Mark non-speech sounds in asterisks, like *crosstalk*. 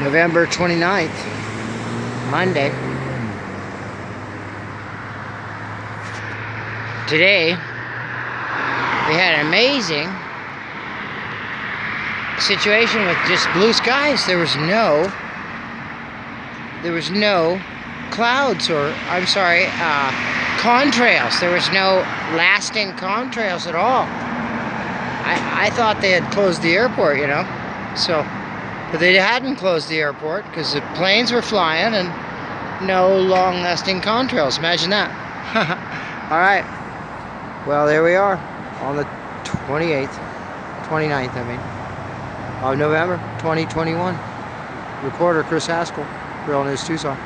November 29th, Monday. Today, we had an amazing situation with just blue skies. There was no, there was no clouds or, I'm sorry, uh, contrails. There was no lasting contrails at all. I, I thought they had closed the airport, you know, so but they hadn't closed the airport because the planes were flying and no long-lasting contrails. Imagine that. *laughs* All right. Well, there we are on the 28th, 29th, I mean, of November 2021. Reporter Chris Haskell, Real News Tucson.